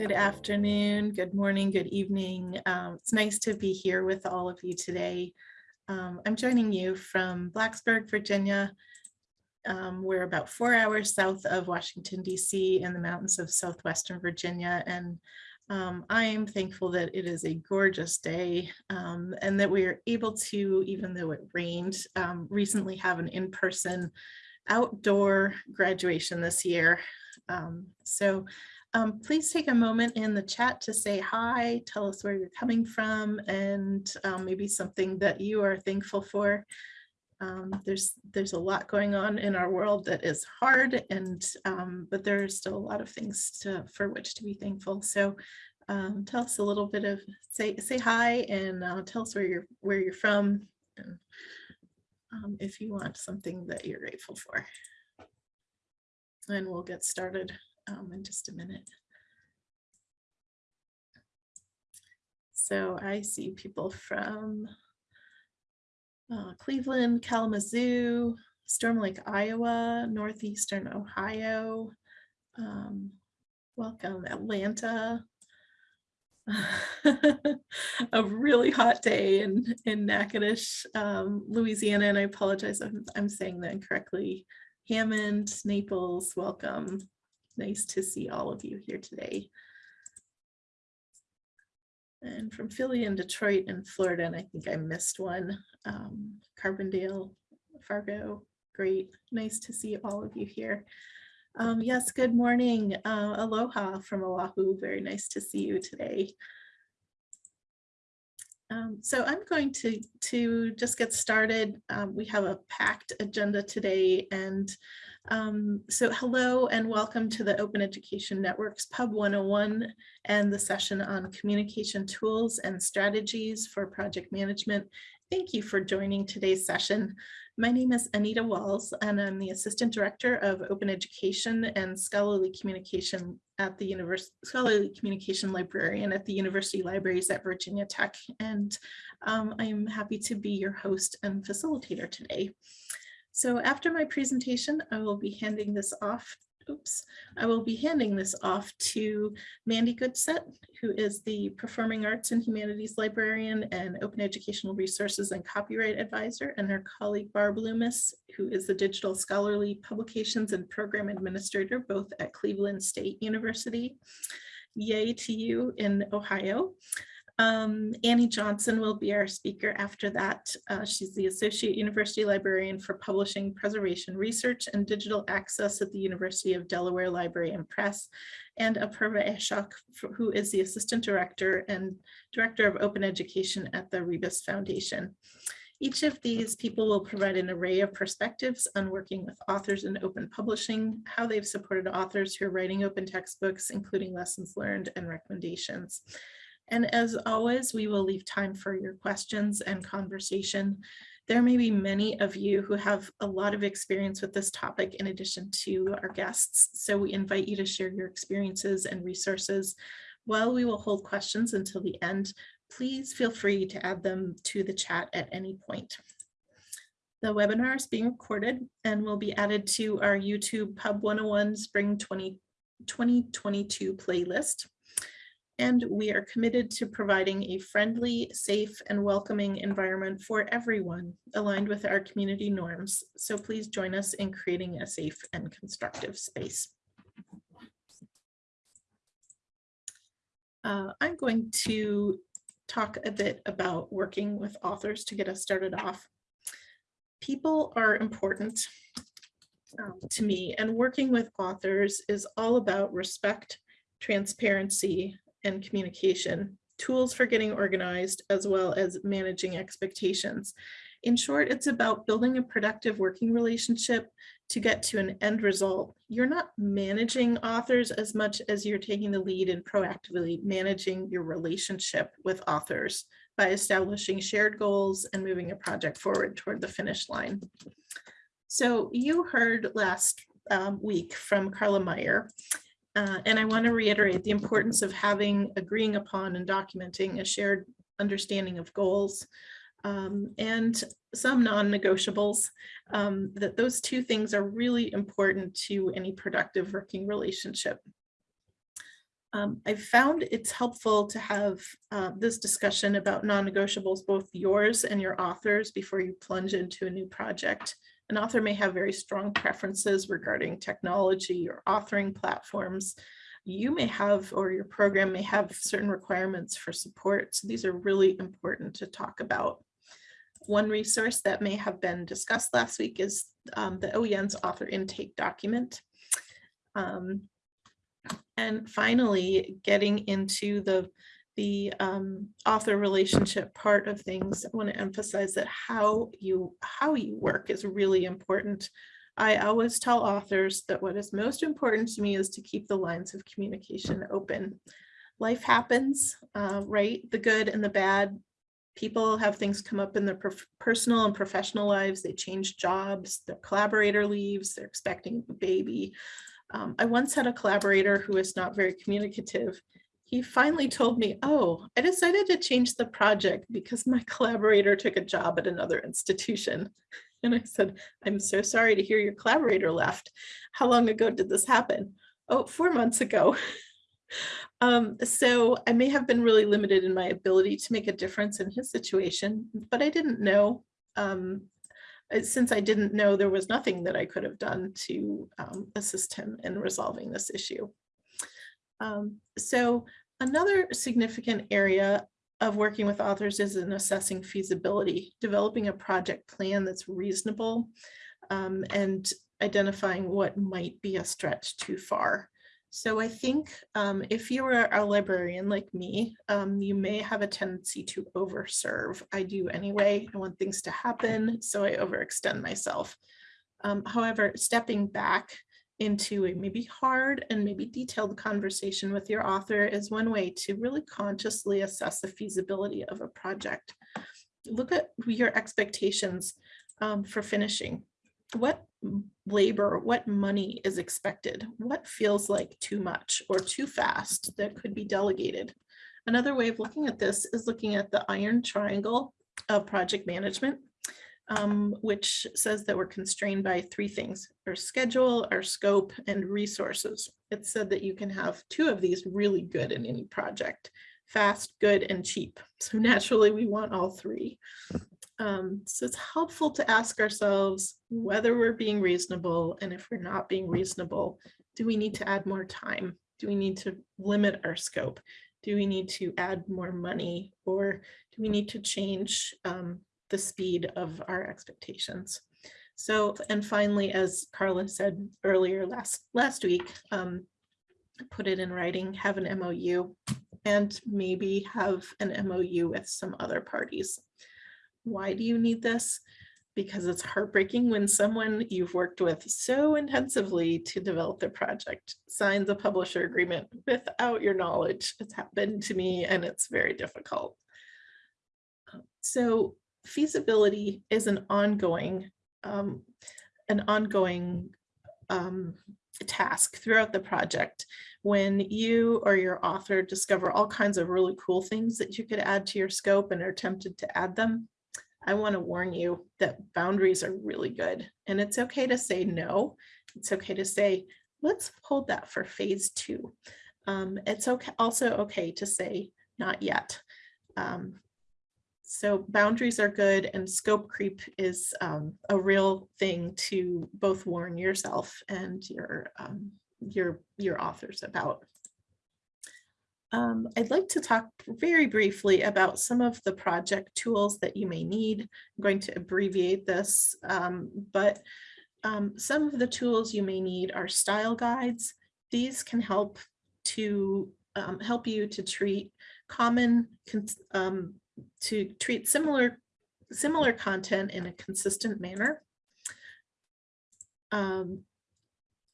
Good afternoon, good morning, good evening. Um, it's nice to be here with all of you today. Um, I'm joining you from Blacksburg, Virginia. Um, we're about four hours south of Washington, DC in the mountains of southwestern Virginia. And um, I am thankful that it is a gorgeous day um, and that we are able to, even though it rained, um, recently have an in-person outdoor graduation this year. So um, please take a moment in the chat to say hi, tell us where you're coming from and um, maybe something that you are thankful for. Um, there's there's a lot going on in our world that is hard and um, but there are still a lot of things to for which to be thankful. So um, tell us a little bit of say say hi and uh, tell us where you're where you're from and um, if you want something that you're grateful for. And we'll get started um, in just a minute. So I see people from uh, Cleveland, Kalamazoo, Storm Lake, Iowa, Northeastern Ohio. Um, welcome, Atlanta. a really hot day in, in Natchitoches, um, Louisiana, and I apologize if I'm saying that incorrectly. Hammond, Naples, welcome nice to see all of you here today. And from Philly and Detroit and Florida, and I think I missed one, um, Carbondale, Fargo, great. Nice to see all of you here. Um, yes, good morning. Uh, aloha from Oahu. Very nice to see you today. Um, so I'm going to, to just get started. Um, we have a packed agenda today and um, so hello and welcome to the Open Education Network's Pub 101 and the session on communication tools and strategies for project management. Thank you for joining today's session. My name is Anita Walz and I'm the Assistant Director of Open Education and Scholarly Communication at the University Scholarly Communication Librarian at the University Libraries at Virginia Tech. And um, I'm happy to be your host and facilitator today. So after my presentation, I will be handing this off. Oops, I will be handing this off to Mandi Goodsett, who is the Performing Arts and Humanities Librarian and Open Educational Resources and Copyright Advisor, and her colleague Barb Loomis, who is the Digital Scholarly Publications and Program Administrator, both at Cleveland State University. Yay to you in Ohio. Um, Annie Johnson will be our speaker after that. Uh, she's the Associate University Librarian for Publishing, Preservation Research, and Digital Access at the University of Delaware Library and Press, and Apurva Ashok, who is the Assistant Director and Director of Open Education at the Rebus Foundation. Each of these people will provide an array of perspectives on working with authors in open publishing, how they've supported authors who are writing open textbooks, including lessons learned and recommendations. And as always, we will leave time for your questions and conversation. There may be many of you who have a lot of experience with this topic in addition to our guests. So we invite you to share your experiences and resources. While we will hold questions until the end, please feel free to add them to the chat at any point. The webinar is being recorded and will be added to our YouTube Pub 101 Spring 20, 2022 playlist and we are committed to providing a friendly, safe, and welcoming environment for everyone aligned with our community norms. So please join us in creating a safe and constructive space. Uh, I'm going to talk a bit about working with authors to get us started off. People are important um, to me and working with authors is all about respect, transparency, and communication, tools for getting organized, as well as managing expectations. In short, it's about building a productive working relationship to get to an end result. You're not managing authors as much as you're taking the lead in proactively managing your relationship with authors by establishing shared goals and moving a project forward toward the finish line. So you heard last um, week from Carla Meyer uh, and I want to reiterate the importance of having, agreeing upon and documenting a shared understanding of goals um, and some non-negotiables, um, that those two things are really important to any productive working relationship. Um, I found it's helpful to have uh, this discussion about non-negotiables, both yours and your authors, before you plunge into a new project. An author may have very strong preferences regarding technology or authoring platforms. You may have, or your program may have certain requirements for support. So these are really important to talk about. One resource that may have been discussed last week is um, the OEN's author intake document. Um, and finally, getting into the, the um, author relationship part of things, I want to emphasize that how you, how you work is really important. I always tell authors that what is most important to me is to keep the lines of communication open. Life happens, uh, right? The good and the bad. People have things come up in their personal and professional lives. They change jobs, their collaborator leaves, they're expecting a baby. Um, I once had a collaborator who was not very communicative. He finally told me, oh, I decided to change the project because my collaborator took a job at another institution. And I said, I'm so sorry to hear your collaborator left. How long ago did this happen? Oh, four months ago. um, so I may have been really limited in my ability to make a difference in his situation, but I didn't know um, since I didn't know there was nothing that I could have done to um, assist him in resolving this issue. Um, so another significant area of working with authors is in assessing feasibility, developing a project plan that's reasonable um, and identifying what might be a stretch too far. So I think um, if you are a librarian like me, um, you may have a tendency to overserve. I do anyway. I want things to happen, so I overextend myself. Um, however, stepping back into a maybe hard and maybe detailed conversation with your author is one way to really consciously assess the feasibility of a project. Look at your expectations um, for finishing what labor, what money is expected, what feels like too much or too fast that could be delegated. Another way of looking at this is looking at the iron triangle of project management, um, which says that we're constrained by three things, our schedule, our scope, and resources. It said that you can have two of these really good in any project, fast, good, and cheap. So naturally we want all three. Um, so it's helpful to ask ourselves whether we're being reasonable and if we're not being reasonable, do we need to add more time? Do we need to limit our scope? Do we need to add more money or do we need to change um, the speed of our expectations? So, and finally, as Carla said earlier last, last week, um, put it in writing, have an MOU and maybe have an MOU with some other parties. Why do you need this? Because it's heartbreaking when someone you've worked with so intensively to develop their project signs a publisher agreement without your knowledge. It's happened to me and it's very difficult. So feasibility is an ongoing, um, an ongoing um, task throughout the project when you or your author discover all kinds of really cool things that you could add to your scope and are tempted to add them I want to warn you that boundaries are really good and it's okay to say no. It's okay to say, let's hold that for phase two. Um, it's okay, also okay to say not yet. Um, so boundaries are good and scope creep is um, a real thing to both warn yourself and your, um, your, your authors about. Um, I'd like to talk very briefly about some of the project tools that you may need. I'm going to abbreviate this, um, but um, some of the tools you may need are style guides. These can help to um, help you to treat common, um, to treat similar, similar content in a consistent manner. Um,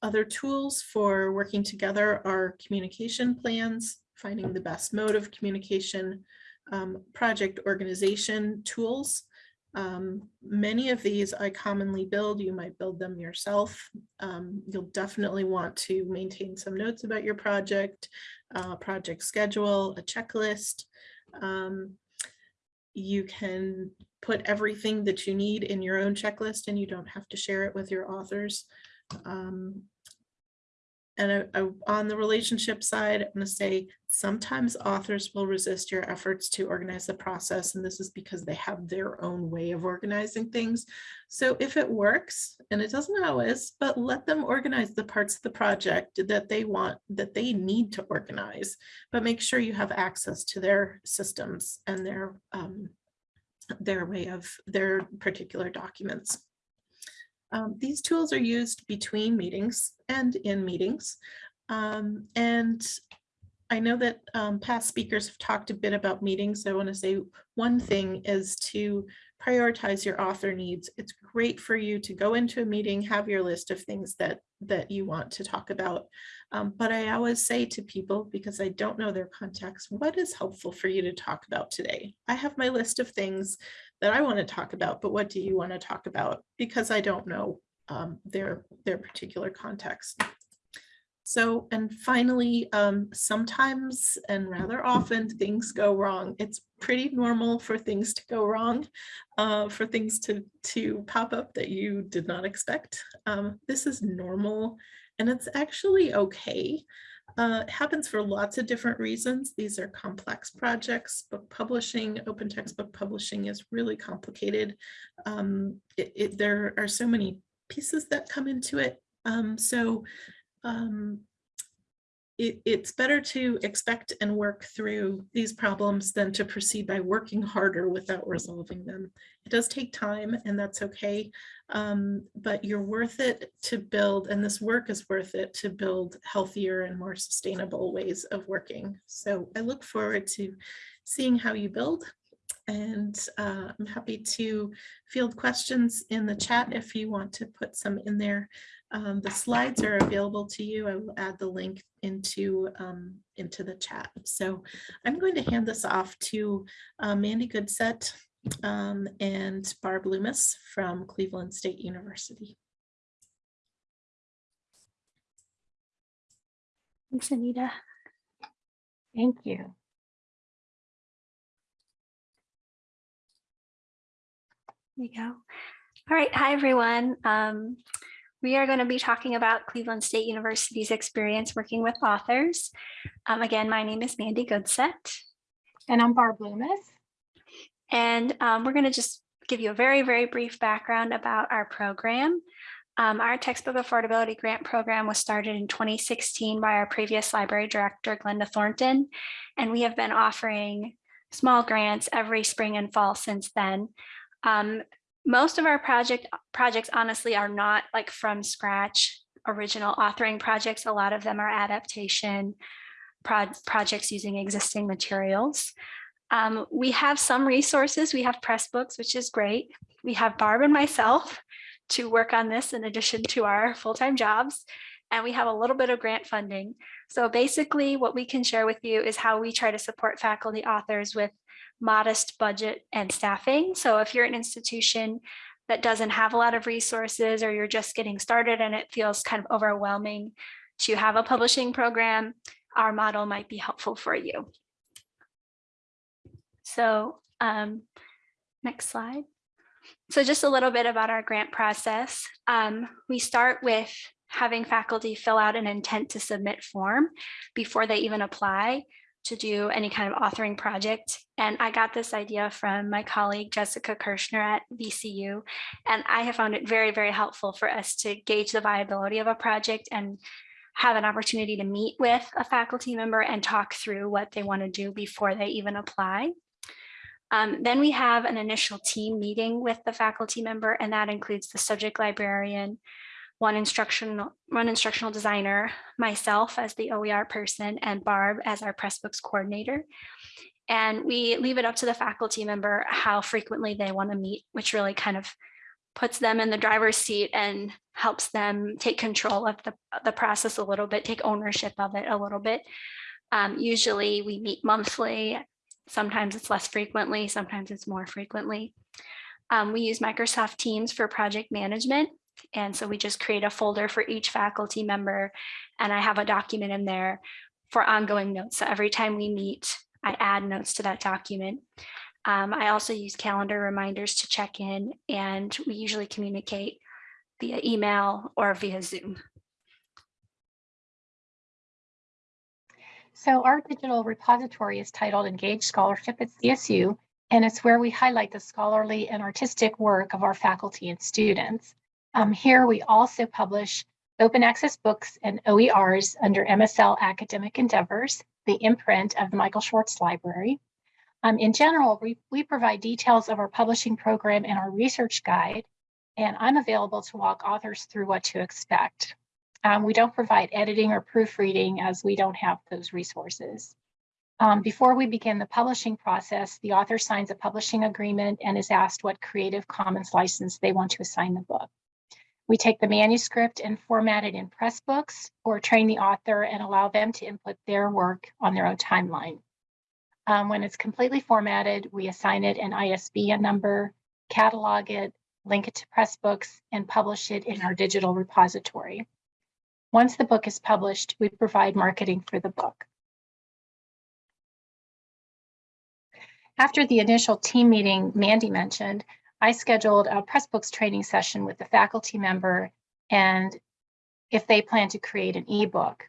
other tools for working together are communication plans, finding the best mode of communication, um, project organization tools. Um, many of these I commonly build, you might build them yourself. Um, you'll definitely want to maintain some notes about your project, uh, project schedule, a checklist. Um, you can put everything that you need in your own checklist and you don't have to share it with your authors. Um, and uh, uh, on the relationship side, I'm going to say sometimes authors will resist your efforts to organize the process. And this is because they have their own way of organizing things. So if it works, and it doesn't always, but let them organize the parts of the project that they want, that they need to organize, but make sure you have access to their systems and their, um, their way of their particular documents. Um, these tools are used between meetings and in meetings. Um, and I know that um, past speakers have talked a bit about meetings. So I want to say one thing is to prioritize your author needs. It's great for you to go into a meeting, have your list of things that that you want to talk about. Um, but I always say to people, because I don't know their context, what is helpful for you to talk about today? I have my list of things that I want to talk about, but what do you want to talk about? Because I don't know um, their, their particular context. So, and finally, um, sometimes and rather often things go wrong. It's pretty normal for things to go wrong, uh, for things to, to pop up that you did not expect. Um, this is normal and it's actually okay. Uh, it happens for lots of different reasons. These are complex projects. Book publishing, open textbook publishing is really complicated. Um, it, it, there are so many pieces that come into it. Um, so um, it, it's better to expect and work through these problems than to proceed by working harder without resolving them. It does take time and that's okay, um, but you're worth it to build, and this work is worth it to build healthier and more sustainable ways of working. So I look forward to seeing how you build and uh, I'm happy to field questions in the chat if you want to put some in there. Um, the slides are available to you. I will add the link into, um, into the chat. So I'm going to hand this off to uh, Mandi Goodsett um, and Barb Loomis from Cleveland State University. Thanks, Anita. Thank you. There you go. All right. Hi, everyone. Um, we are going to be talking about Cleveland State University's experience working with authors. Um, again, my name is Mandi Goodsett. And I'm Barb Loomis. And um, we're going to just give you a very, very brief background about our program. Um, our textbook affordability grant program was started in 2016 by our previous library director, Glenda Thornton, and we have been offering small grants every spring and fall since then. Um, most of our project projects honestly are not like from scratch original authoring projects. A lot of them are adaptation pro projects using existing materials. Um, we have some resources. We have Pressbooks, which is great. We have Barb and myself to work on this in addition to our full-time jobs. And we have a little bit of grant funding. So basically what we can share with you is how we try to support faculty authors with modest budget and staffing. So if you're an institution that doesn't have a lot of resources or you're just getting started and it feels kind of overwhelming to have a publishing program, our model might be helpful for you. So um, next slide. So just a little bit about our grant process. Um, we start with having faculty fill out an intent to submit form before they even apply to do any kind of authoring project. And I got this idea from my colleague, Jessica Kirschner at VCU. And I have found it very, very helpful for us to gauge the viability of a project and have an opportunity to meet with a faculty member and talk through what they want to do before they even apply. Um, then we have an initial team meeting with the faculty member, and that includes the subject librarian, one instructional, one instructional designer, myself as the OER person, and Barb as our Pressbooks coordinator. And we leave it up to the faculty member how frequently they want to meet, which really kind of puts them in the driver's seat and helps them take control of the, the process a little bit, take ownership of it a little bit. Um, usually we meet monthly, sometimes it's less frequently, sometimes it's more frequently. Um, we use Microsoft Teams for project management. And so we just create a folder for each faculty member and I have a document in there for ongoing notes. So every time we meet, I add notes to that document. Um, I also use calendar reminders to check in and we usually communicate via email or via Zoom. So our digital repository is titled Engaged Scholarship at CSU, and it's where we highlight the scholarly and artistic work of our faculty and students. Um, here we also publish open access books and OERs under MSL Academic Endeavors, the imprint of the Michael Schwartz Library. Um, in general, we, we provide details of our publishing program and our research guide, and I'm available to walk authors through what to expect. Um, we don't provide editing or proofreading as we don't have those resources. Um, before we begin the publishing process, the author signs a publishing agreement and is asked what Creative Commons license they want to assign the book. We take the manuscript and format it in Pressbooks or train the author and allow them to input their work on their own timeline. Um, when it's completely formatted, we assign it an ISBN number, catalog it, link it to Pressbooks, and publish it in our digital repository. Once the book is published, we provide marketing for the book. After the initial team meeting Mandy mentioned, I scheduled a Pressbooks training session with the faculty member and if they plan to create an ebook.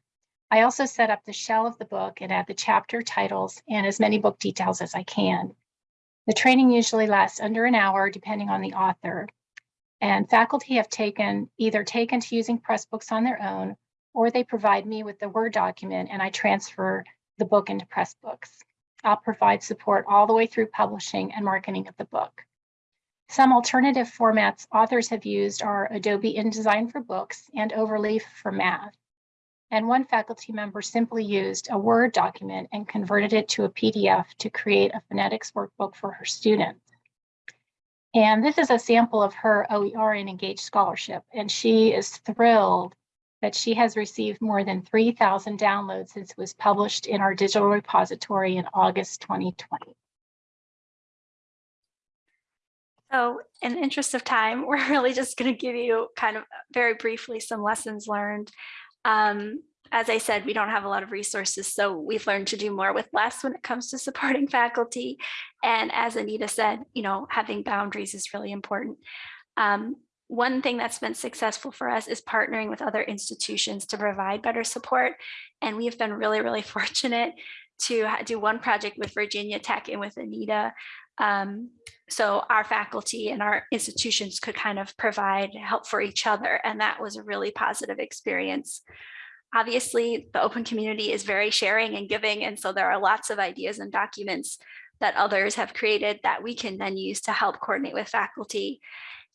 I also set up the shell of the book and add the chapter titles and as many book details as I can. The training usually lasts under an hour depending on the author. And faculty have taken either taken to using Pressbooks on their own or they provide me with the Word document and I transfer the book into Pressbooks. I'll provide support all the way through publishing and marketing of the book. Some alternative formats authors have used are Adobe InDesign for books and Overleaf for math. And one faculty member simply used a Word document and converted it to a PDF to create a phonetics workbook for her students. And this is a sample of her OER and Engaged Scholarship, and she is thrilled that she has received more than 3,000 downloads since it was published in our digital repository in August 2020. So in the interest of time, we're really just going to give you kind of very briefly some lessons learned. Um, as I said, we don't have a lot of resources, so we've learned to do more with less when it comes to supporting faculty. And as Anita said, you know, having boundaries is really important. Um, one thing that's been successful for us is partnering with other institutions to provide better support. And we've been really, really fortunate to do one project with Virginia Tech and with Anita. Um, so our faculty and our institutions could kind of provide help for each other. And that was a really positive experience. Obviously, the open community is very sharing and giving. And so there are lots of ideas and documents that others have created that we can then use to help coordinate with faculty.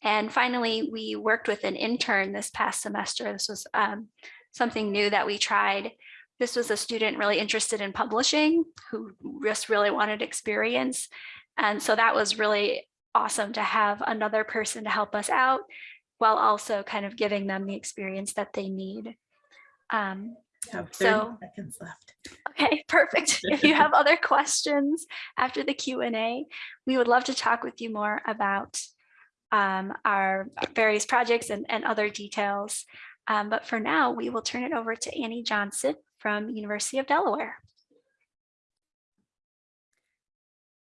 And finally, we worked with an intern this past semester. This was um, something new that we tried. This was a student really interested in publishing who just really wanted experience. And so that was really awesome to have another person to help us out while also kind of giving them the experience that they need. Um, Have 30 So- seconds left. Okay, perfect. If you have other questions after the Q&A, we would love to talk with you more about um, our various projects and, and other details. Um, but for now, we will turn it over to Annie Johnson from University of Delaware.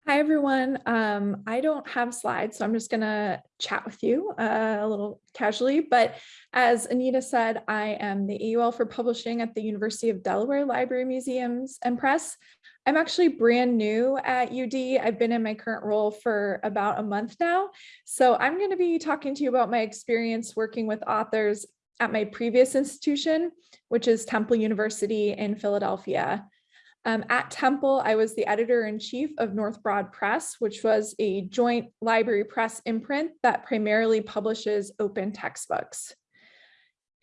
Hi, everyone. Um, I don't have slides, so I'm just going to chat with you uh, a little casually. But as Anita said, I am the AUL for Publishing at the University of Delaware Library Museums and Press. I'm actually brand new at UD. I've been in my current role for about a month now. So I'm going to be talking to you about my experience working with authors at my previous institution, which is Temple University in Philadelphia. Um, at Temple, I was the editor-in-chief of North Broad Press, which was a joint library press imprint that primarily publishes open textbooks.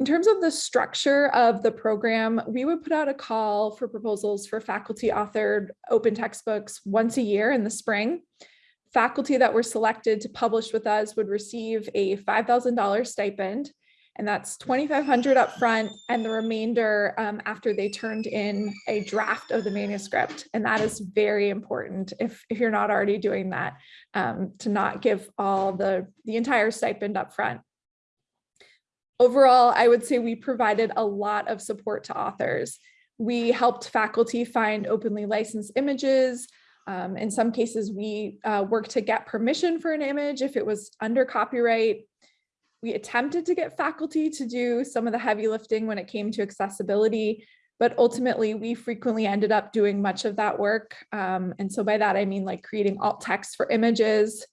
In terms of the structure of the program, we would put out a call for proposals for faculty authored open textbooks once a year in the spring. Faculty that were selected to publish with us would receive a $5,000 stipend and that's 2,500 up front and the remainder um, after they turned in a draft of the manuscript. And that is very important if, if you're not already doing that, um, to not give all the, the entire stipend up front. Overall, I would say we provided a lot of support to authors. We helped faculty find openly licensed images. Um, in some cases, we uh, worked to get permission for an image if it was under copyright we attempted to get faculty to do some of the heavy lifting when it came to accessibility. but ultimately we frequently ended up doing much of that work. Um, and so by that, I mean like creating alt text for images.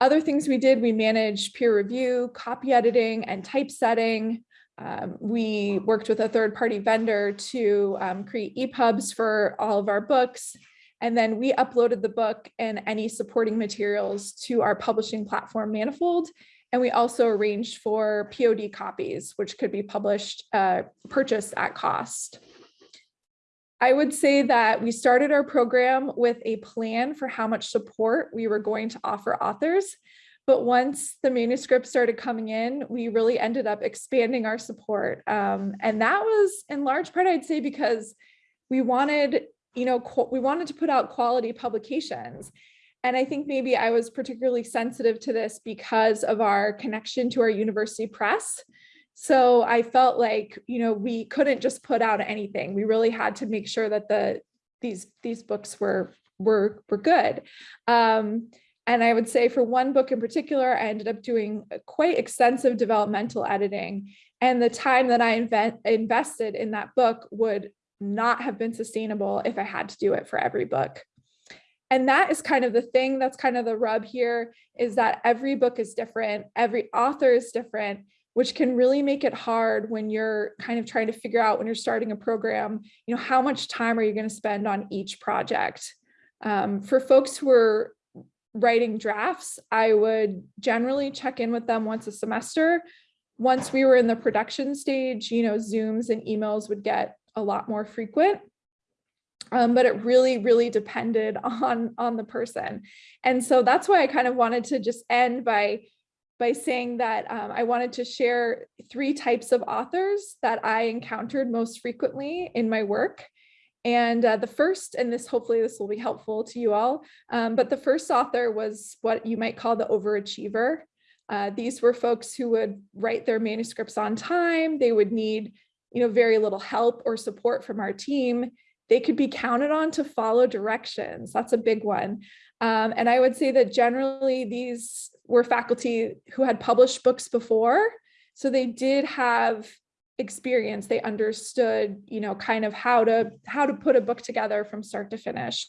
Other things we did, we managed peer review, copy editing, and typesetting. Um, we worked with a third party vendor to um, create EPUBs for all of our books. And then we uploaded the book and any supporting materials to our publishing platform Manifold. And we also arranged for POD copies, which could be published, uh, purchased at cost. I would say that we started our program with a plan for how much support we were going to offer authors. But once the manuscripts started coming in, we really ended up expanding our support. Um, and that was in large part, I'd say, because we wanted, you know, we wanted to put out quality publications. And I think maybe I was particularly sensitive to this because of our connection to our university press. So I felt like, you know, we couldn't just put out anything. We really had to make sure that the these these books were were were good. Um, and I would say for one book in particular, I ended up doing quite extensive developmental editing. And the time that I invent, invested in that book would not have been sustainable if I had to do it for every book. And that is kind of the thing that's kind of the rub here is that every book is different, every author is different, which can really make it hard when you're kind of trying to figure out when you're starting a program, you know, how much time are you going to spend on each project? Um, for folks who are writing drafts, I would generally check in with them once a semester. Once we were in the production stage, you know, Zooms and emails would get a lot more frequent. Um, but it really, really depended on, on the person. And so that's why I kind of wanted to just end by by saying that um, I wanted to share three types of authors that I encountered most frequently in my work. And uh, the first, and this hopefully this will be helpful to you all, um, but the first author was what you might call the overachiever. Uh, these were folks who would write their manuscripts on time. They would need, you know, very little help or support from our team. They could be counted on to follow directions. That's a big one. Um, and I would say that generally these were faculty who had published books before. So they did have experience. They understood, you know, kind of how to how to put a book together from start to finish.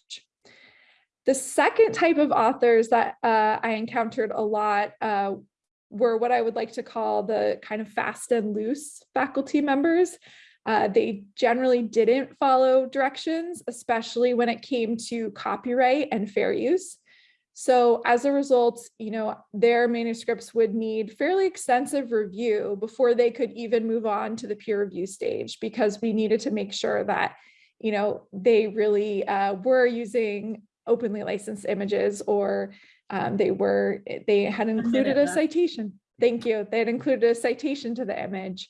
The second type of authors that uh, I encountered a lot uh, were what I would like to call the kind of fast and loose faculty members. Uh, they generally didn't follow directions, especially when it came to copyright and fair use. So as a result, you know, their manuscripts would need fairly extensive review before they could even move on to the peer review stage because we needed to make sure that, you know, they really uh, were using openly licensed images or um, they were, they had included a citation. Thank you. They had included a citation to the image.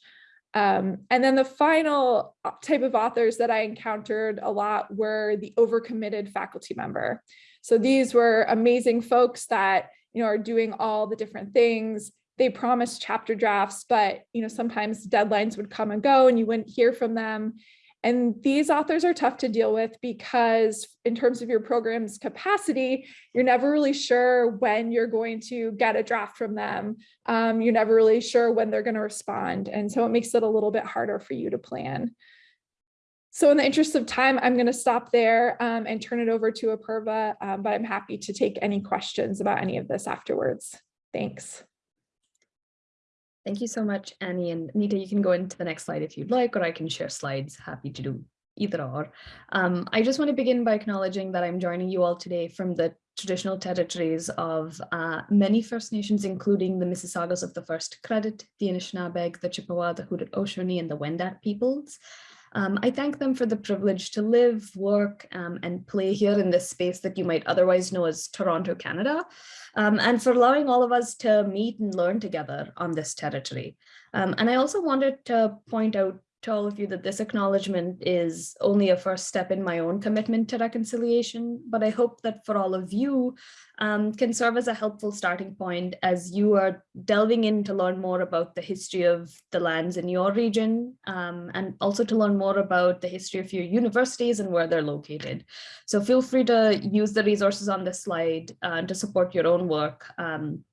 Um, and then the final uh, type of authors that I encountered a lot were the overcommitted faculty member. So these were amazing folks that, you know, are doing all the different things. They promised chapter drafts, but, you know, sometimes deadlines would come and go and you wouldn't hear from them. And these authors are tough to deal with because in terms of your program's capacity, you're never really sure when you're going to get a draft from them. Um, you're never really sure when they're going to respond. And so it makes it a little bit harder for you to plan. So in the interest of time, I'm going to stop there um, and turn it over to Apurva, um, but I'm happy to take any questions about any of this afterwards. Thanks. Thank you so much, Annie. And Nita, you can go into the next slide if you'd like, or I can share slides. Happy to do either or. Um, I just want to begin by acknowledging that I'm joining you all today from the traditional territories of uh, many First Nations, including the Mississaugas of the First Credit, the Anishinaabeg, the Chippewa, the Haudenosaunee, and the Wendat peoples. Um, I thank them for the privilege to live, work, um, and play here in this space that you might otherwise know as Toronto, Canada, um, and for allowing all of us to meet and learn together on this territory. Um, and I also wanted to point out to all of you that this acknowledgement is only a first step in my own commitment to reconciliation, but I hope that for all of you um, can serve as a helpful starting point as you are delving in to learn more about the history of the lands in your region um, and also to learn more about the history of your universities and where they're located. So feel free to use the resources on this slide uh, to support your own work um,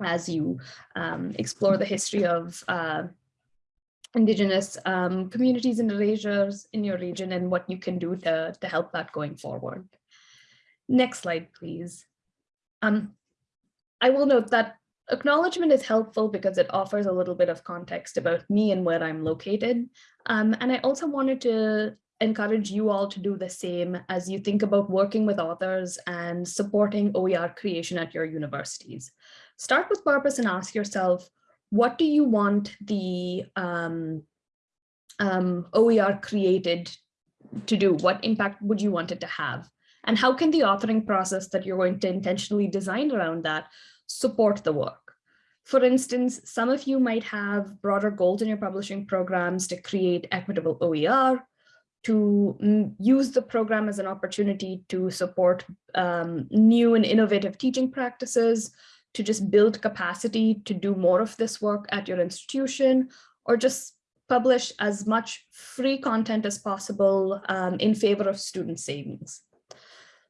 as you um, explore the history of uh, Indigenous um, communities and erasures in your region and what you can do to, to help that going forward. Next slide, please. Um, I will note that acknowledgement is helpful because it offers a little bit of context about me and where I'm located. Um, and I also wanted to encourage you all to do the same as you think about working with authors and supporting OER creation at your universities. Start with purpose and ask yourself, what do you want the um, um, OER created to do? What impact would you want it to have? And how can the authoring process that you're going to intentionally design around that support the work? For instance, some of you might have broader goals in your publishing programs to create equitable OER, to mm, use the program as an opportunity to support um, new and innovative teaching practices, to just build capacity to do more of this work at your institution, or just publish as much free content as possible um, in favor of student savings.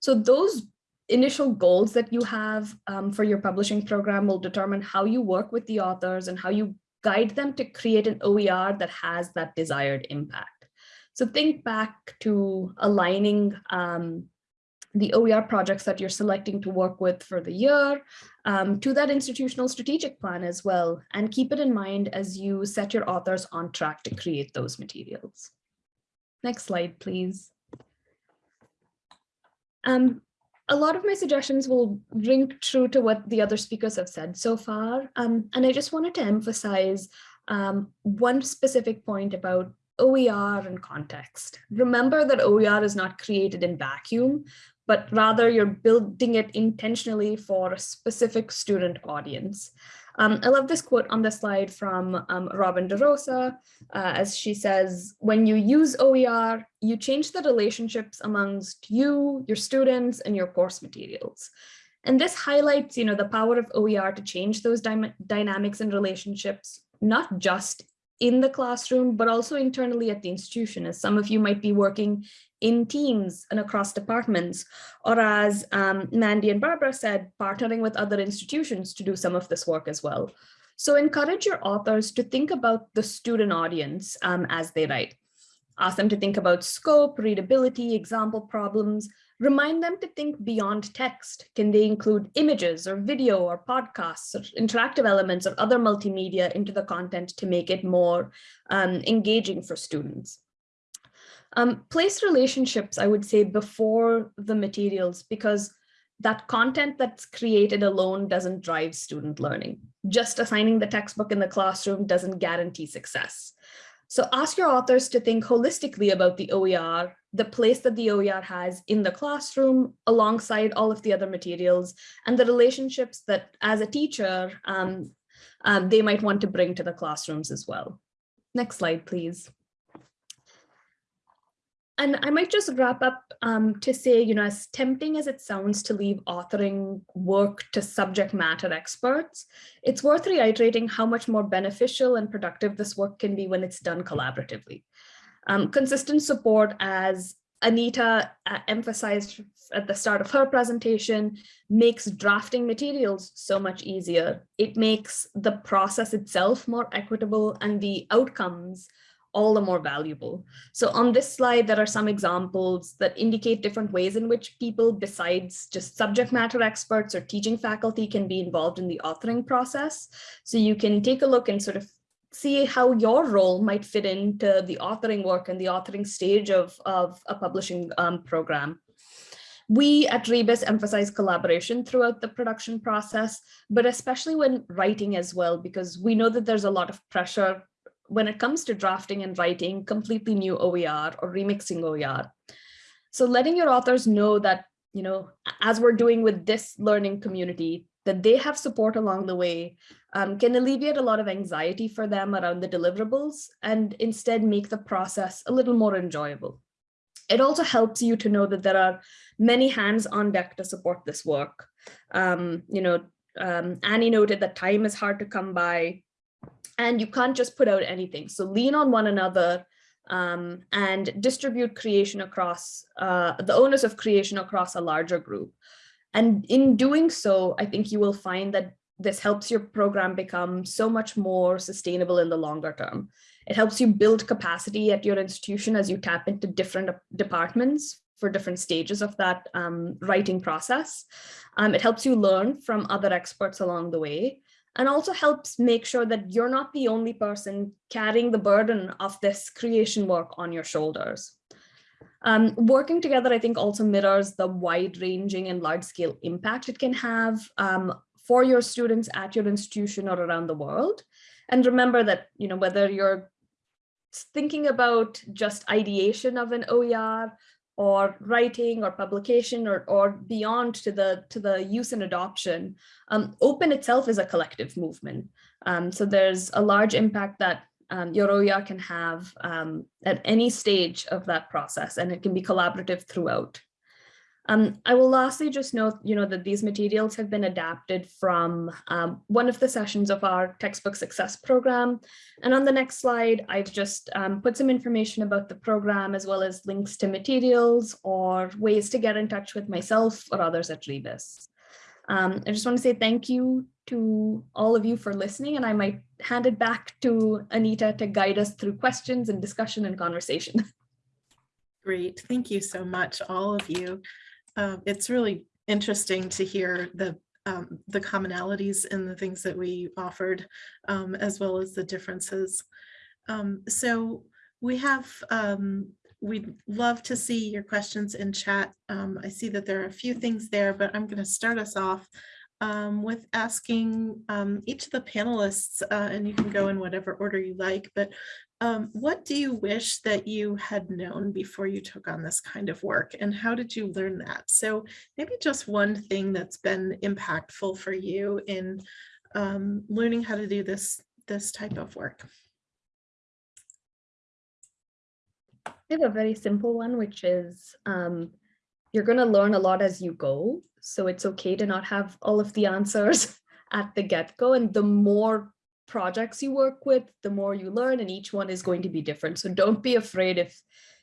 So those initial goals that you have um, for your publishing program will determine how you work with the authors and how you guide them to create an OER that has that desired impact. So think back to aligning um, the OER projects that you're selecting to work with for the year um, to that institutional strategic plan as well, and keep it in mind as you set your authors on track to create those materials. Next slide, please. Um, a lot of my suggestions will ring true to what the other speakers have said so far, um, and I just wanted to emphasize um, one specific point about OER and context. Remember that OER is not created in vacuum, but rather you're building it intentionally for a specific student audience. Um, I love this quote on the slide from um, Robin DeRosa, uh, as she says, when you use OER, you change the relationships amongst you, your students, and your course materials. And this highlights, you know, the power of OER to change those dy dynamics and relationships, not just in the classroom, but also internally at the institution, as some of you might be working in teams and across departments, or as um, Mandi and Barbara said, partnering with other institutions to do some of this work as well. So encourage your authors to think about the student audience um, as they write. Ask them to think about scope, readability, example problems, Remind them to think beyond text. Can they include images or video or podcasts or interactive elements or other multimedia into the content to make it more um, engaging for students? Um, place relationships, I would say, before the materials because that content that's created alone doesn't drive student learning. Just assigning the textbook in the classroom doesn't guarantee success. So ask your authors to think holistically about the OER, the place that the OER has in the classroom alongside all of the other materials and the relationships that as a teacher, um, um, they might want to bring to the classrooms as well. Next slide, please. And I might just wrap up um, to say, you know, as tempting as it sounds to leave authoring work to subject matter experts, it's worth reiterating how much more beneficial and productive this work can be when it's done collaboratively. Um, consistent support, as Anita uh, emphasized at the start of her presentation, makes drafting materials so much easier. It makes the process itself more equitable and the outcomes all the more valuable. So on this slide, there are some examples that indicate different ways in which people besides just subject matter experts or teaching faculty can be involved in the authoring process. So you can take a look and sort of see how your role might fit into the authoring work and the authoring stage of, of a publishing um, program. We at Rebus emphasize collaboration throughout the production process, but especially when writing as well, because we know that there's a lot of pressure when it comes to drafting and writing completely new OER or remixing OER. So letting your authors know that, you know, as we're doing with this learning community, that they have support along the way um, can alleviate a lot of anxiety for them around the deliverables and instead make the process a little more enjoyable. It also helps you to know that there are many hands on deck to support this work. Um, you know, um, Annie noted that time is hard to come by and you can't just put out anything. So lean on one another um, and distribute creation across uh, the onus of creation across a larger group. And in doing so, I think you will find that this helps your program become so much more sustainable in the longer term. It helps you build capacity at your institution as you tap into different departments for different stages of that um, writing process. Um, it helps you learn from other experts along the way and also helps make sure that you're not the only person carrying the burden of this creation work on your shoulders. Um, working together, I think also mirrors the wide ranging and large scale impact it can have um, for your students at your institution or around the world. And remember that, you know, whether you're thinking about just ideation of an OER or writing or publication or, or beyond to the to the use and adoption, um, open itself is a collective movement. Um, so there's a large impact that um, can have um, at any stage of that process, and it can be collaborative throughout. Um, I will lastly just note, you know, that these materials have been adapted from um, one of the sessions of our textbook success program. And on the next slide, I've just um, put some information about the program as well as links to materials or ways to get in touch with myself or others at Rebus. Um, I just want to say thank you to all of you for listening, and I might hand it back to Anita to guide us through questions and discussion and conversation. Great, thank you so much, all of you. Um, it's really interesting to hear the um, the commonalities in the things that we offered, um, as well as the differences. Um, so we have, um, we'd love to see your questions in chat. Um, I see that there are a few things there, but I'm going to start us off with asking each of the panelists, uh, and you can go in whatever order you like, but um, what do you wish that you had known before you took on this kind of work and how did you learn that? So maybe just one thing that's been impactful for you in um, learning how to do this, this type of work. I have a very simple one, which is um, you're going to learn a lot as you go. So it's okay to not have all of the answers at the get-go. And the more projects you work with, the more you learn and each one is going to be different. So don't be afraid if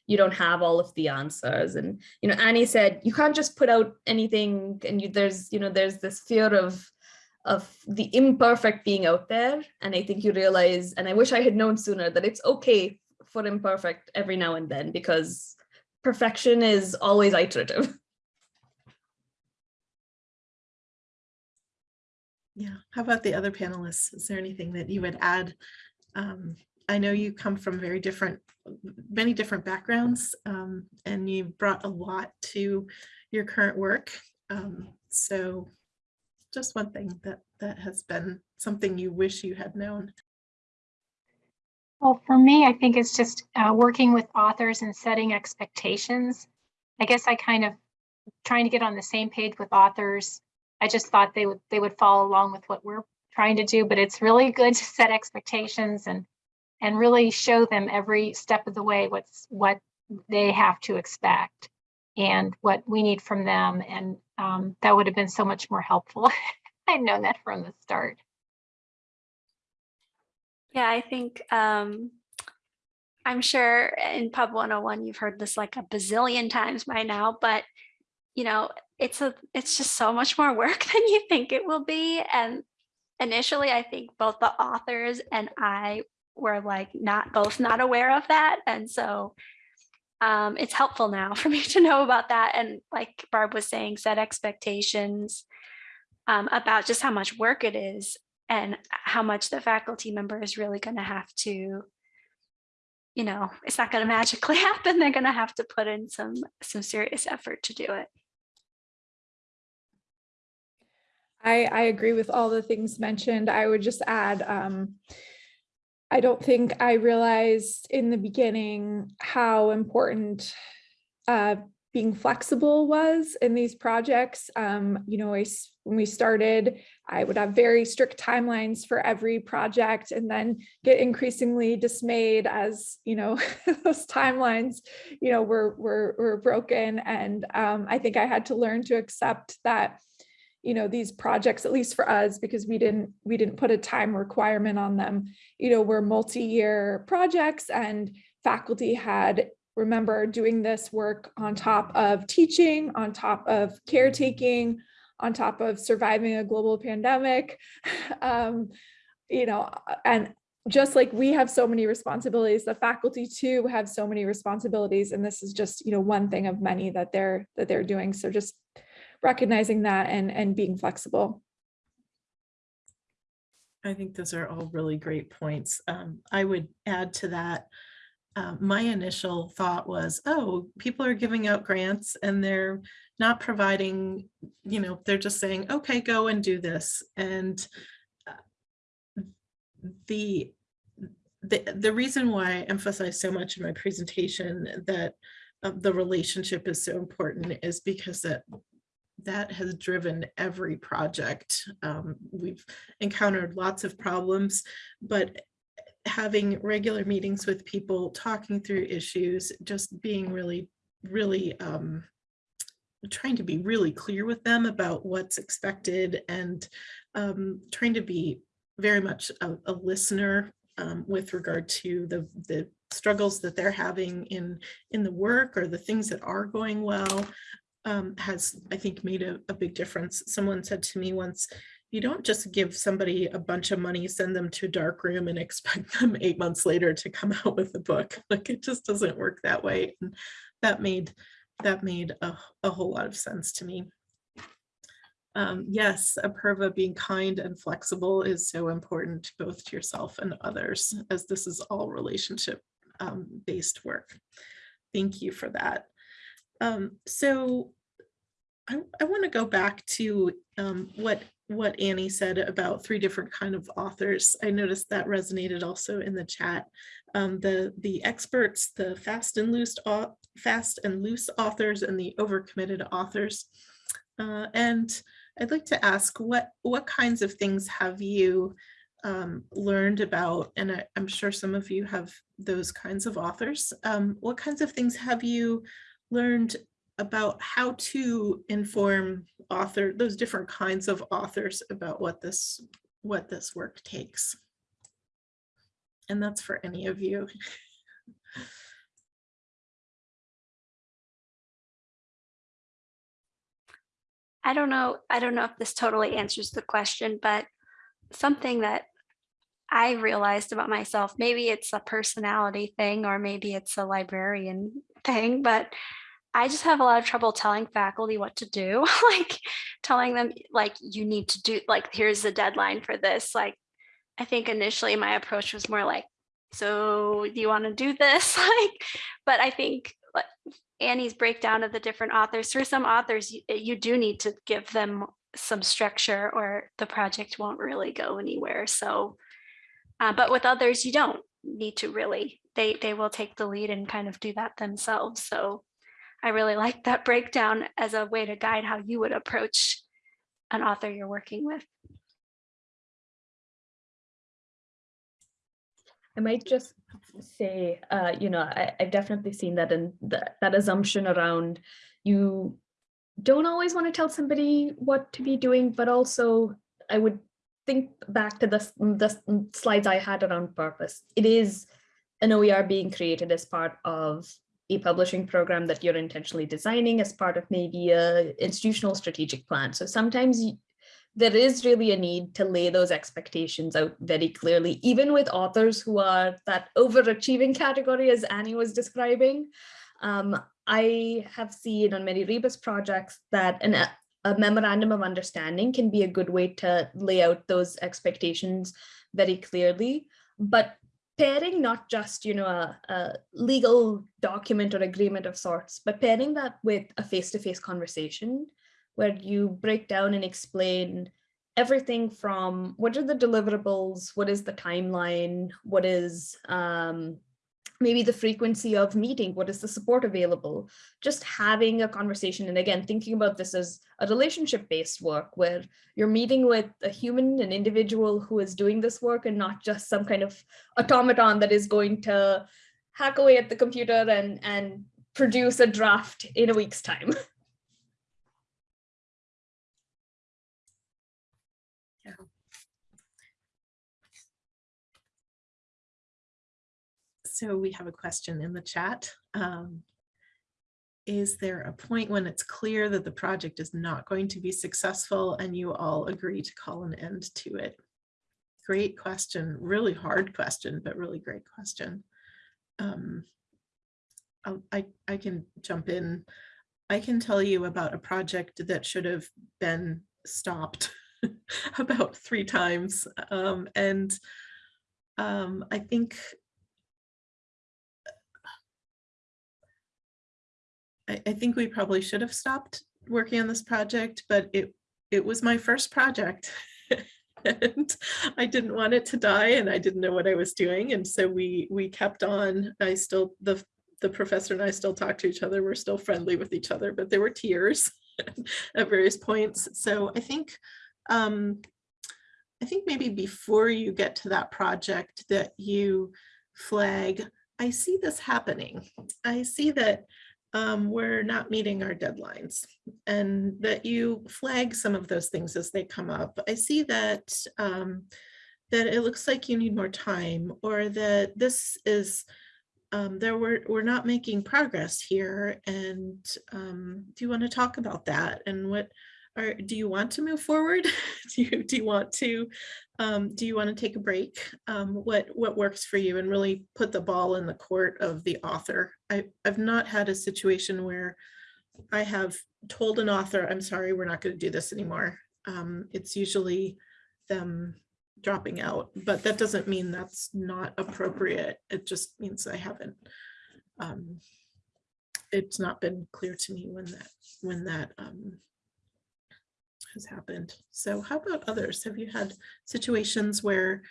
you don't have all of the answers. And, you know, Annie said, you can't just put out anything and you, there's, you know, there's this fear of, of the imperfect being out there. And I think you realize, and I wish I had known sooner that it's okay for imperfect every now and then because perfection is always iterative. Yeah. How about the other panelists? Is there anything that you would add? Um, I know you come from very different, many different backgrounds, um, and you brought a lot to your current work. Um, so just one thing that that has been something you wish you had known. Well, for me, I think it's just uh, working with authors and setting expectations. I guess I kind of trying to get on the same page with authors I just thought they would they would follow along with what we're trying to do, but it's really good to set expectations and and really show them every step of the way what's what they have to expect and what we need from them. And um, that would have been so much more helpful. I'd known that from the start. Yeah, I think um, I'm sure in Pub 101 you've heard this like a bazillion times by now, but you know, it's a it's just so much more work than you think it will be. And initially, I think both the authors and I were like not both not aware of that. And so um, it's helpful now for me to know about that. And like Barb was saying, set expectations um, about just how much work it is and how much the faculty member is really going to have to you know, it's not going to magically happen. They're going to have to put in some some serious effort to do it. I, I agree with all the things mentioned. I would just add, um, I don't think I realized in the beginning how important uh, being flexible was in these projects. Um, you know, I, when we started, I would have very strict timelines for every project and then get increasingly dismayed as, you know, those timelines, you know, were, were, were broken. And um, I think I had to learn to accept that you know these projects at least for us because we didn't we didn't put a time requirement on them you know were multi-year projects and faculty had remember doing this work on top of teaching on top of caretaking on top of surviving a global pandemic. Um, you know, and just like we have so many responsibilities, the faculty too have so many responsibilities. And this is just, you know, one thing of many that they're that they're doing. So just recognizing that and and being flexible. I think those are all really great points. Um, I would add to that. Uh, my initial thought was, oh, people are giving out grants and they're not providing, you know, they're just saying, okay, go and do this. And uh, the the the reason why I emphasize so much in my presentation that uh, the relationship is so important is because that that has driven every project. Um, we've encountered lots of problems, but having regular meetings with people, talking through issues, just being really, really um, trying to be really clear with them about what's expected and um, trying to be very much a, a listener um, with regard to the, the struggles that they're having in, in the work or the things that are going well um, has, I think, made a, a big difference. Someone said to me once, you don't just give somebody a bunch of money, send them to a dark room and expect them eight months later to come out with a book. Like it just doesn't work that way. And that made that made a, a whole lot of sense to me. Um, yes, Apurva being kind and flexible is so important both to yourself and others, as this is all relationship um, based work. Thank you for that. Um, so I, I want to go back to um, what what Annie said about three different kind of authors. I noticed that resonated also in the chat. Um, the the experts, the fast and loose fast and loose authors, and the overcommitted authors. Uh, and I'd like to ask what what kinds of things have you um, learned about, and I, am sure some of you have those kinds of authors. Um, what kinds of things have you learned about how to inform author, those different kinds of authors about what this, what this work takes. And that's for any of you. I don't know. I don't know if this totally answers the question, but something that I realized about myself, maybe it's a personality thing or maybe it's a librarian thing, but I just have a lot of trouble telling faculty what to do, like telling them like you need to do like here's the deadline for this. Like I think initially my approach was more like, so do you want to do this? like, but I think like, Annie's breakdown of the different authors, for some authors, you, you do need to give them some structure or the project won't really go anywhere. So, uh, but with others, you don't need to really, they, they will take the lead and kind of do that themselves. So I really like that breakdown as a way to guide how you would approach an author you're working with. I might just say, uh, you know, I, have definitely seen that in the, that assumption around you don't always want to tell somebody what to be doing, but also I would think back to the, the slides I had around purpose. It is an OER being created as part of a publishing program that you're intentionally designing as part of maybe a institutional strategic plan. So sometimes there is really a need to lay those expectations out very clearly, even with authors who are that overachieving category as Annie was describing. Um, I have seen on many Rebus projects that an, a memorandum of understanding can be a good way to lay out those expectations very clearly. But pairing not just you know a, a, legal document or agreement of sorts but pairing that with a face-to-face -face conversation where you break down and explain everything from what are the deliverables what is the timeline what is um, maybe the frequency of meeting, what is the support available, just having a conversation. And again, thinking about this as a relationship based work where you're meeting with a human, an individual who is doing this work and not just some kind of automaton that is going to hack away at the computer and, and produce a draft in a week's time. So we have a question in the chat. Um, is there a point when it's clear that the project is not going to be successful and you all agree to call an end to it? Great question, really hard question, but really great question. Um, I, I can jump in. I can tell you about a project that should have been stopped about three times. Um, and um, I think I, I think we probably should have stopped working on this project, but it, it was my first project. And I didn't want it to die and I didn't know what I was doing. And so we, we kept on. I still, the, the professor and I still talk to each other. We're still friendly with each other, but there were tears at various points. So I think, um, I think maybe before you get to that project that you flag, I see this happening. I see that um, we're not meeting our deadlines and that you flag some of those things as they come up. I see that um, that it looks like you need more time or that this is um, there we're, we're not making progress here. And um, do you want to talk about that? And what are, do you want to move forward? do you, do you want to, um, do you want to take a break? Um, what, what works for you and really put the ball in the court of the author? I, I've not had a situation where I have told an author, I'm sorry, we're not going to do this anymore. Um, it's usually them dropping out, but that doesn't mean that's not appropriate. It just means I haven't, um, it's not been clear to me when that, when that, um, has happened. So how about others? Have you had situations where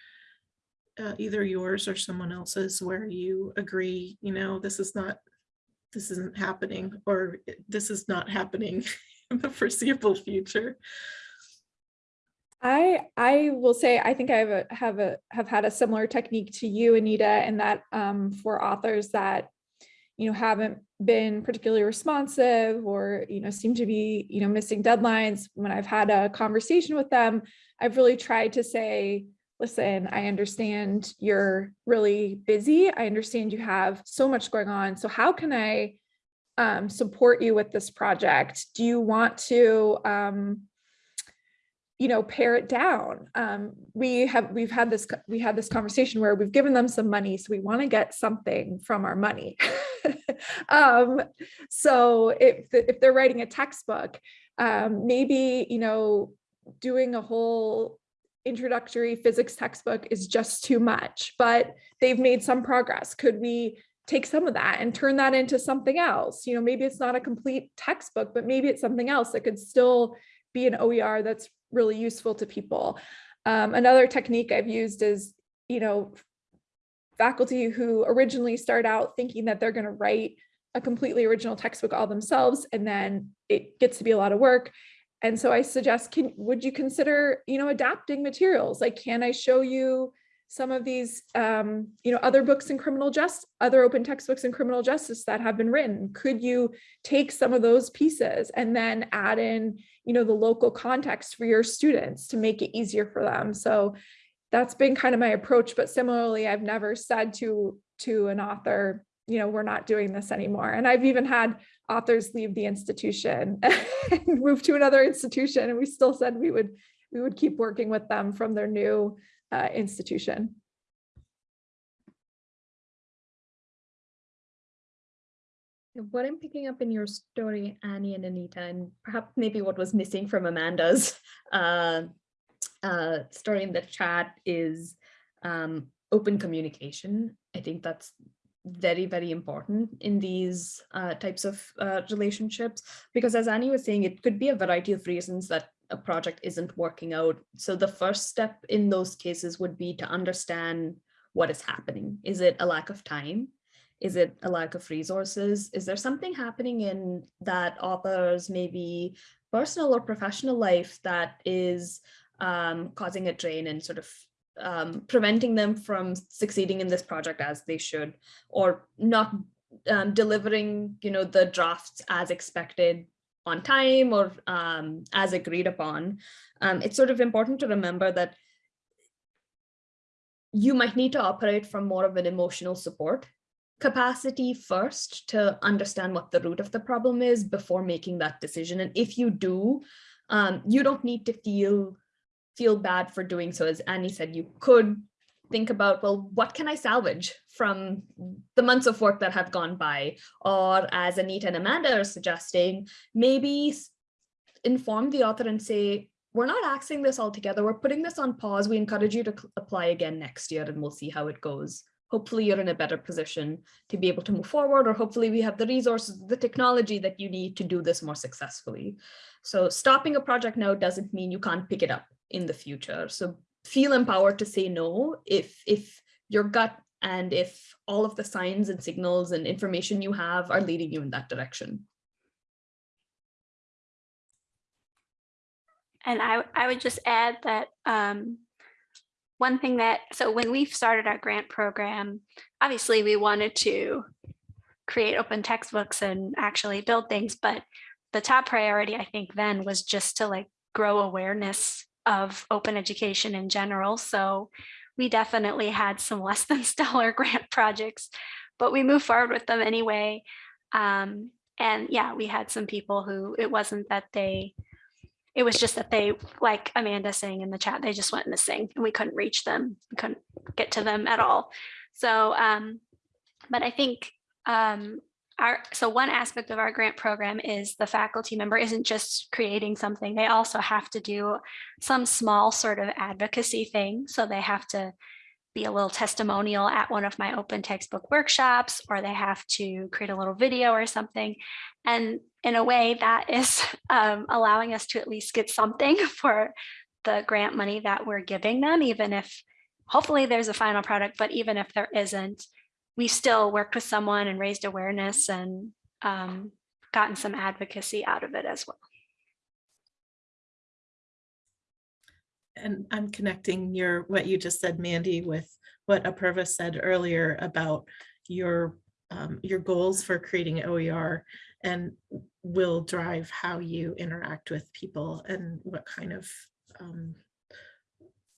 uh, either yours or someone else's where you agree, you know, this is not, this isn't happening, or this is not happening in the foreseeable future? I I will say I think I have a have a have had a similar technique to you, Anita, and that um, for authors that you know haven't been particularly responsive or you know seem to be you know missing deadlines. When I've had a conversation with them, I've really tried to say, listen, I understand you're really busy. I understand you have so much going on. So how can I um, support you with this project? Do you want to um, you know, pare it down. Um, we have, we've had this, we had this conversation where we've given them some money, so we want to get something from our money. um, so if, if they're writing a textbook, um, maybe, you know, doing a whole introductory physics textbook is just too much, but they've made some progress. Could we take some of that and turn that into something else? You know, maybe it's not a complete textbook, but maybe it's something else that could still be an OER that's really useful to people. Um, another technique I've used is, you know, faculty who originally start out thinking that they're going to write a completely original textbook all themselves, and then it gets to be a lot of work. And so I suggest, can would you consider, you know, adapting materials? Like, can I show you some of these, um, you know, other books in criminal justice, other open textbooks in criminal justice that have been written? Could you take some of those pieces and then add in, you know, the local context for your students to make it easier for them? So that's been kind of my approach. But similarly, I've never said to to an author, you know, we're not doing this anymore. And I've even had authors leave the institution and move to another institution, and we still said we would we would keep working with them from their new uh, institution. What I'm picking up in your story, Annie and Anita, and perhaps maybe what was missing from Amanda's uh, uh, story in the chat is um, open communication. I think that's very, very important in these uh, types of uh, relationships, because as Annie was saying, it could be a variety of reasons that a project isn't working out. So the first step in those cases would be to understand what is happening. Is it a lack of time? Is it a lack of resources? Is there something happening in that author's maybe personal or professional life that is um, causing a drain and sort of um, preventing them from succeeding in this project as they should, or not um, delivering, you know, the drafts as expected on time or um, as agreed upon. Um, it's sort of important to remember that you might need to operate from more of an emotional support capacity first to understand what the root of the problem is before making that decision. And if you do, um, you don't need to feel feel bad for doing so. As Annie said, you could think about, well, what can I salvage from the months of work that have gone by? Or as Anita and Amanda are suggesting, maybe inform the author and say, we're not axing this altogether. We're putting this on pause. We encourage you to apply again next year and we'll see how it goes. Hopefully you're in a better position to be able to move forward or hopefully we have the resources, the technology that you need to do this more successfully. So stopping a project now doesn't mean you can't pick it up in the future. So feel empowered to say no if, if your gut and if all of the signs and signals and information you have are leading you in that direction. And I, I would just add that um, one thing that, so when we started our grant program, obviously we wanted to create open textbooks and actually build things, but the top priority, I think then was just to like grow awareness of open education in general. So we definitely had some less than stellar grant projects, but we moved forward with them anyway. Um, and yeah, we had some people who it wasn't that they it was just that they, like Amanda saying in the chat, they just went missing and we couldn't reach them, we couldn't get to them at all. So, um, but I think um, our, so one aspect of our grant program is the faculty member isn't just creating something, they also have to do some small sort of advocacy thing. So they have to be a little testimonial at one of my open textbook workshops, or they have to create a little video or something. And in a way that is um, allowing us to at least get something for the grant money that we're giving them, even if hopefully there's a final product, but even if there isn't, we still worked with someone and raised awareness and um, gotten some advocacy out of it as well. And I'm connecting your, what you just said, Mandi, with what Apurva said earlier about your, um, your goals for creating OER and will drive how you interact with people and what kind of, um,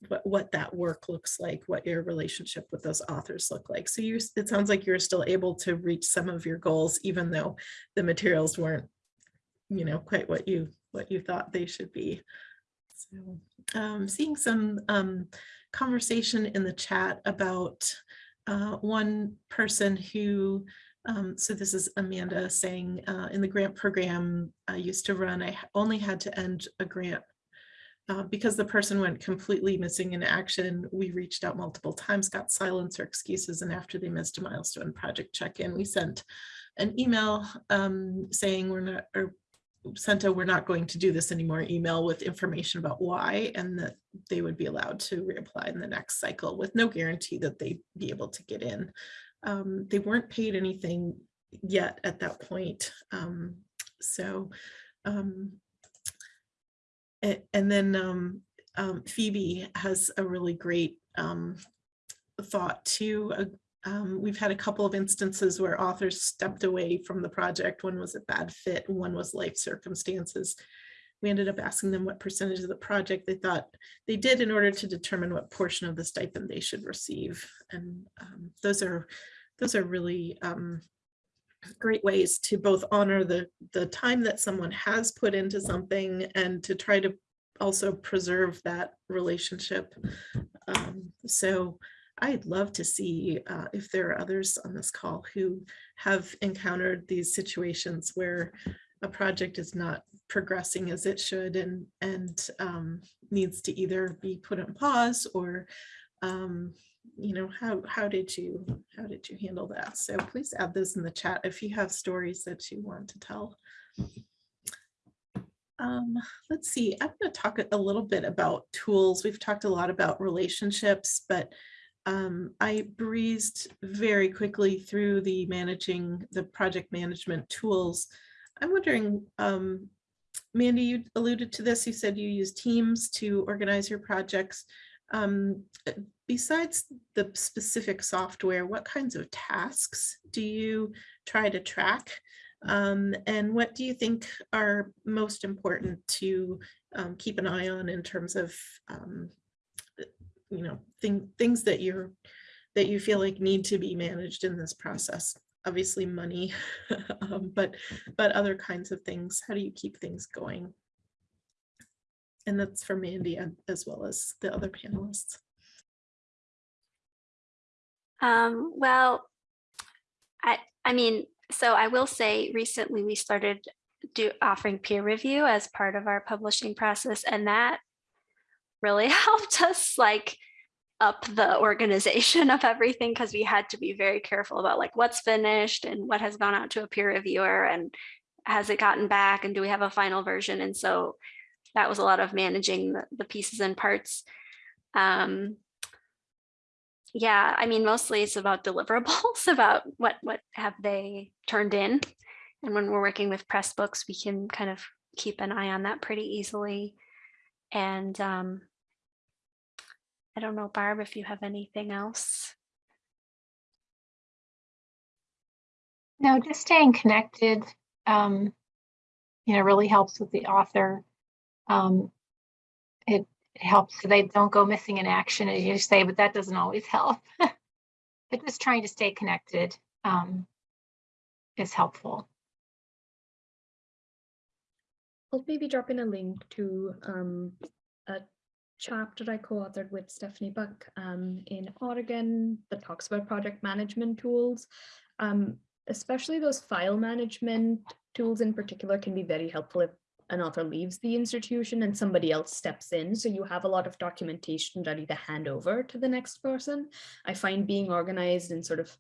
what, what that work looks like, what your relationship with those authors look like. So you, it sounds like you're still able to reach some of your goals, even though the materials weren't, you know, quite what you, what you thought they should be. So um, seeing some um, conversation in the chat about uh, one person who, um, so this is Amanda saying, uh, in the grant program I used to run, I only had to end a grant uh, because the person went completely missing in action. We reached out multiple times, got silence or excuses, and after they missed a milestone project check-in, we sent an email um, saying we're not, or sent a we're not going to do this anymore email with information about why and that they would be allowed to reapply in the next cycle with no guarantee that they'd be able to get in. Um, they weren't paid anything yet at that point. Um, so, um, and, and then um, um, Phoebe has a really great um, thought too, uh, um, we've had a couple of instances where authors stepped away from the project. One was a bad fit, one was life circumstances. We ended up asking them what percentage of the project they thought they did in order to determine what portion of the stipend they should receive. And um, those are those are really um, great ways to both honor the, the time that someone has put into something and to try to also preserve that relationship. Um, so I'd love to see uh, if there are others on this call who have encountered these situations where a project is not progressing as it should and and um, needs to either be put on pause or um, you know how how did you how did you handle that? So please add those in the chat if you have stories that you want to tell. Um, let's see i'm going to talk a little bit about tools. We've talked a lot about relationships but um, I breezed very quickly through the managing the project management tools. I'm wondering, um, Mandi, you alluded to this. You said you use Teams to organize your projects. Um, besides the specific software, what kinds of tasks do you try to track? Um, and what do you think are most important to um, keep an eye on in terms of um, you know, thing, things that you're that you feel like need to be managed in this process? Obviously money, um, but, but other kinds of things. How do you keep things going? And that's for Mandi as well as the other panelists. Um, well, I, I mean, so I will say recently we started do offering peer review as part of our publishing process and that really helped us like up the organization of everything because we had to be very careful about like what's finished and what has gone out to a peer reviewer and has it gotten back and do we have a final version? And so that was a lot of managing the, the pieces and parts. Um yeah i mean mostly it's about deliverables about what what have they turned in. And when we're working with Pressbooks we can kind of keep an eye on that pretty easily. And um i don't know barb if you have anything else No, just staying connected, um, you know, really helps with the author. Um, it it helps so they don't go missing in action, as you say, but that doesn't always help. But just trying to stay connected, um, is helpful. I'll maybe drop in a link to um, a chapter I co-authored with Stephanie Buck um, in Oregon that talks about project management tools. Um, especially those file management tools in particular can be very helpful if an author leaves the institution and somebody else steps in. So you have a lot of documentation ready to hand over to the next person. I find being organized and sort of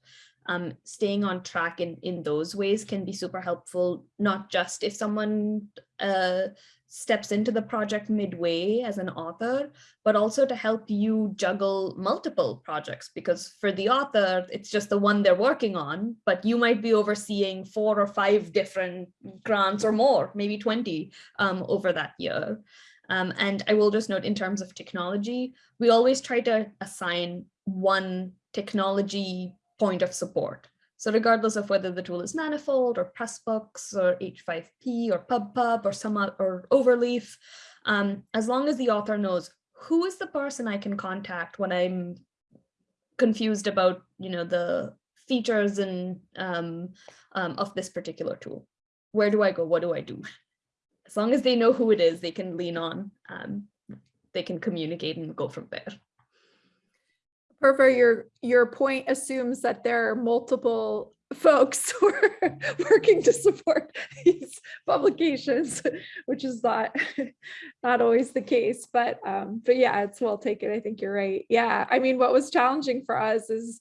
um, staying on track in, in those ways can be super helpful, not just if someone uh, steps into the project midway as an author, but also to help you juggle multiple projects because for the author, it's just the one they're working on, but you might be overseeing four or five different grants or more, maybe 20 um, over that year. Um, and I will just note in terms of technology, we always try to assign one technology point of support. So regardless of whether the tool is Manifold or Pressbooks or H5P or PubPub or some or Overleaf, um, as long as the author knows who is the person I can contact when I'm confused about, you know, the features and um, um, of this particular tool. Where do I go? What do I do? As long as they know who it is, they can lean on. Um, they can communicate and go from there. Perver, your, your point assumes that there are multiple folks who are working to support these publications, which is not, not always the case, but, um, but yeah, it's well taken. I think you're right. Yeah, I mean, what was challenging for us is,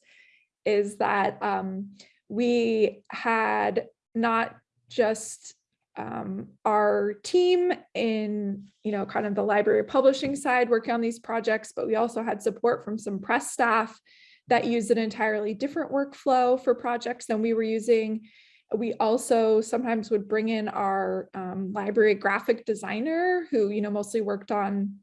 is that, um, we had not just um, our team in, you know, kind of the library publishing side working on these projects, but we also had support from some press staff that used an entirely different workflow for projects than we were using. We also sometimes would bring in our um, library graphic designer who, you know, mostly worked on,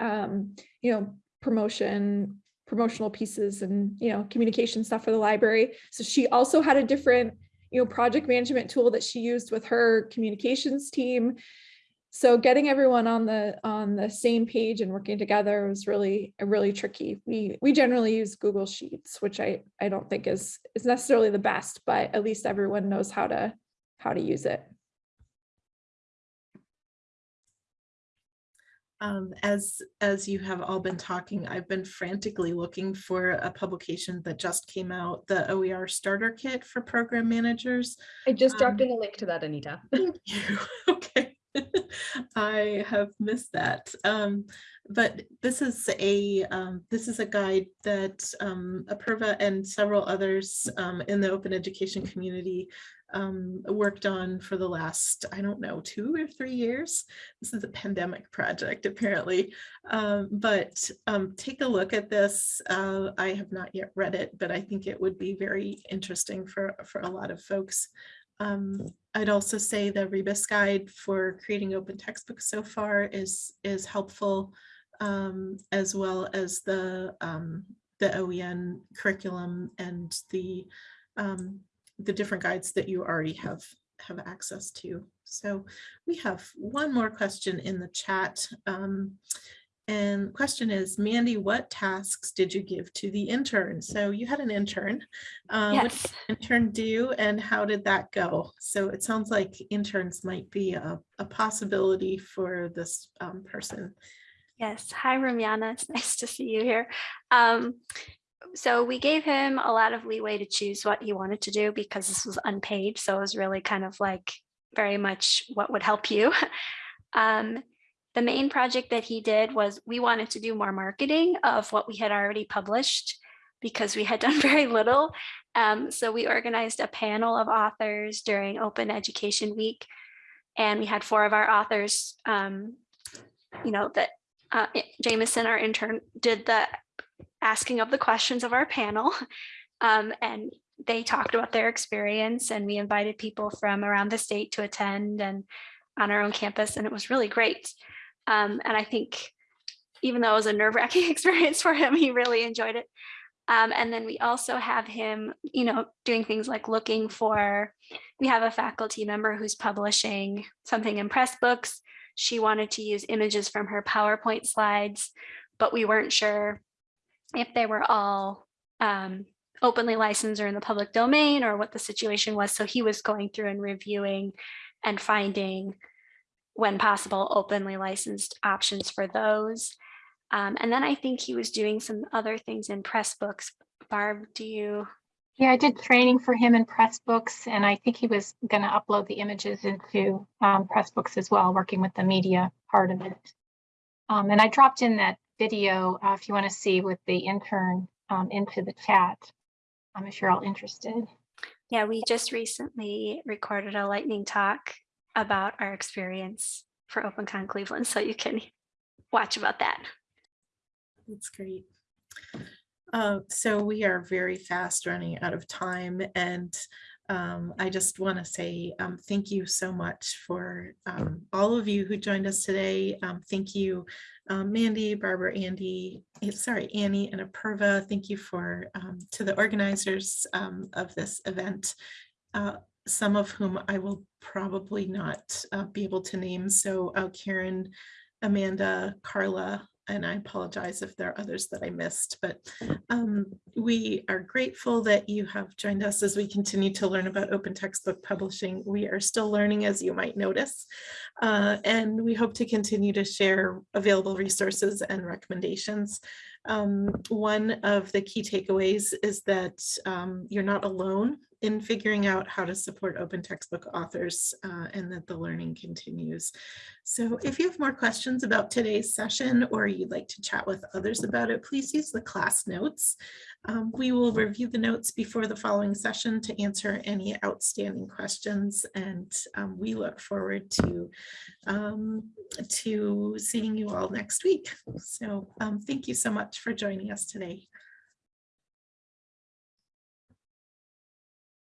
um, you know, promotion, promotional pieces and, you know, communication stuff for the library. So she also had a different you know, project management tool that she used with her communications team. So getting everyone on the on the same page and working together was really really tricky. We we generally use Google Sheets, which I I don't think is is necessarily the best, but at least everyone knows how to how to use it. Um, as, as you have all been talking, I've been frantically looking for a publication that just came out, the OER Starter Kit for Program Managers. I just dropped Um, in a link to that, Anita. Thank you. Okay. I have missed that. Um, but this is a, um, this is a guide that, um, Apurva and several others, um, in the open education community, um, worked on for the last, I don't know, two or three years. This is a pandemic project, apparently. Um, but, um, take a look at this. Uh, I have not yet read it, but I think it would be very interesting for, for a lot of folks. Um, I'd also say the Rebus guide for creating open textbooks so far is is helpful, um, as well as the um, the OEN curriculum and the um, the different guides that you already have have access to. So we have one more question in the chat. Um, And question is, Mandi, what tasks did you give to the intern? So you had an intern. What Yes. did the intern do and how did that go? So it sounds like interns might be a, a possibility for this um, person. Yes. Hi, Ramiana. It's nice to see you here. Um, so we gave him a lot of leeway to choose what he wanted to do because this was unpaid. So it was really kind of like very much what would help you. Um, the main project that he did was we wanted to do more marketing of what we had already published because we had done very little. Um, so we organized a panel of authors during Open Education Week. And we had four of our authors, um, you know, that uh, Jameson, our intern, did the asking of the questions of our panel. Um, and they talked about their experience and we invited people from around the state to attend and on our own campus and it was really great. Um, and I think even though it was a nerve wracking experience for him, he really enjoyed it. Um, and then we also have him, you know, doing things like looking for, we have a faculty member who's publishing something in Pressbooks. She wanted to use images from her PowerPoint slides, but we weren't sure if they were all um, openly licensed or in the public domain or what the situation was. So he was going through and reviewing and finding when possible openly licensed options for those. Um, and then I think he was doing some other things in Pressbooks. Barb, do you? Yeah, I did training for him in Pressbooks, and I think he was going to upload the images into um, Pressbooks as well, working with the media part of it. Um, and I dropped in that video, uh, if you want to see with the intern um, into the chat, um, if you're all interested. Yeah, we just recently recorded a lightning talk about our experience for OpenCon Cleveland, so you can watch about that. That's great. Uh, so we are very fast running out of time and um, I just want to say um, thank you so much for um, all of you who joined us today. Um, thank you, um, Mandi, Barbara, Andy, eh, sorry, Annie and Apurva. Thank you for um, to the organizers um, of this event. Uh, some of whom I will probably not uh, be able to name. So uh, Karen, Amanda, Carla, and I apologize if there are others that I missed, but um, we are grateful that you have joined us as we continue to learn about open textbook publishing. We are still learning, as you might notice, uh, and we hope to continue to share available resources and recommendations. Um, one of the key takeaways is that um, you're not alone in figuring out how to support open textbook authors uh, and that the learning continues. So if you have more questions about today's session or you'd like to chat with others about it, please use the class notes. Um, we will review the notes before the following session to answer any outstanding questions and um, we look forward to, um, to seeing you all next week. So um, thank you so much for joining us today.